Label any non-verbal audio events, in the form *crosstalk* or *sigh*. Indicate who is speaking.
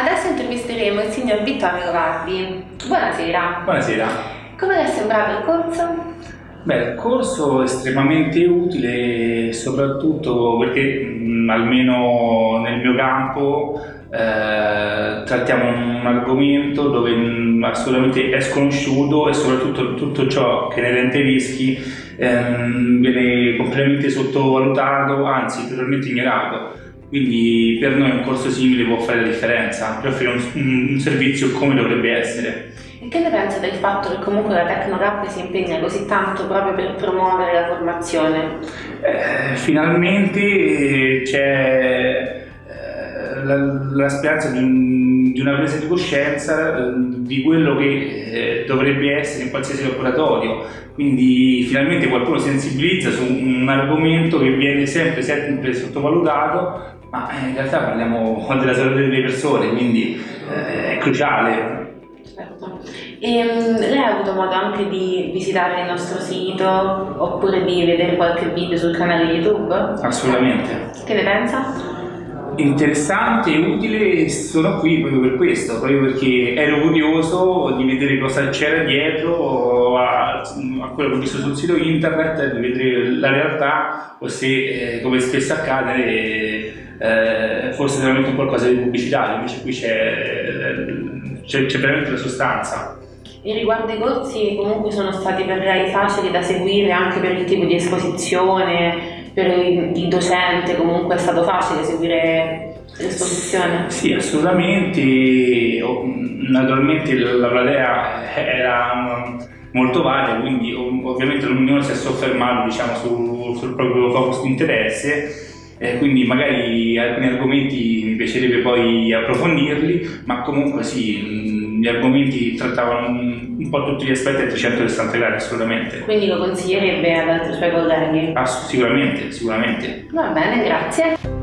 Speaker 1: Adesso intervisteremo il signor Vittorio Vardi. Buonasera.
Speaker 2: Buonasera.
Speaker 1: Come le è sembrato il corso?
Speaker 2: Beh, il corso è estremamente utile soprattutto perché mh, almeno nel mio campo eh, trattiamo un argomento dove mh, assolutamente è sconosciuto e soprattutto tutto ciò che ne rende rischi ehm, viene completamente sottovalutato, anzi totalmente ignorato. Quindi per noi un corso simile può fare la differenza, per offrire un, un servizio come dovrebbe essere.
Speaker 1: E che ne pensa del fatto che comunque la Tecnocap si impegna così tanto proprio per promuovere la formazione?
Speaker 2: Eh, finalmente c'è eh, la, la, speranza di, un, di, una presa di coscienza eh, di quello che eh, dovrebbe essere in qualsiasi laboratorio, quindi finalmente qualcuno sensibilizza su un argomento che viene sempre, sempre sottovalutato ma eh, in realtà parliamo *laughs* della salute delle persone, quindi eh, è cruciale.
Speaker 1: Certo. E, ehm, lei ha avuto modo anche di visitare il nostro sito oppure di vedere qualche video sul canale YouTube?
Speaker 2: Assolutamente.
Speaker 1: Che ne pensa?
Speaker 2: Interessante e utile sono qui proprio per questo, proprio perché ero curioso di vedere cosa c'era dietro a, a, quello che ho visto sul sito internet, di vedere la realtà o se, eh, come spesso accade, eh, forse veramente qualcosa di pubblicitario, invece qui c'è veramente la sostanza.
Speaker 1: E riguardo ai corsi comunque sono stati per lei facili da seguire anche per il tipo di esposizione, per il docente comunque è stato facile seguire l'esposizione?
Speaker 2: Sì, assolutamente, naturalmente la platea era molto varia, quindi ovviamente ognuno si è soffermato diciamo, sul, sul proprio focus di interesse eh, quindi magari alcuni argomenti mi piacerebbe poi approfondirli, ma comunque sì, gli argomenti trattavano un, po' tutti gli aspetti a 360 gradi assolutamente.
Speaker 1: Quindi lo consiglierebbe ad altri suoi colleghi?
Speaker 2: Ah, sicuramente, sicuramente.
Speaker 1: Va bene, grazie.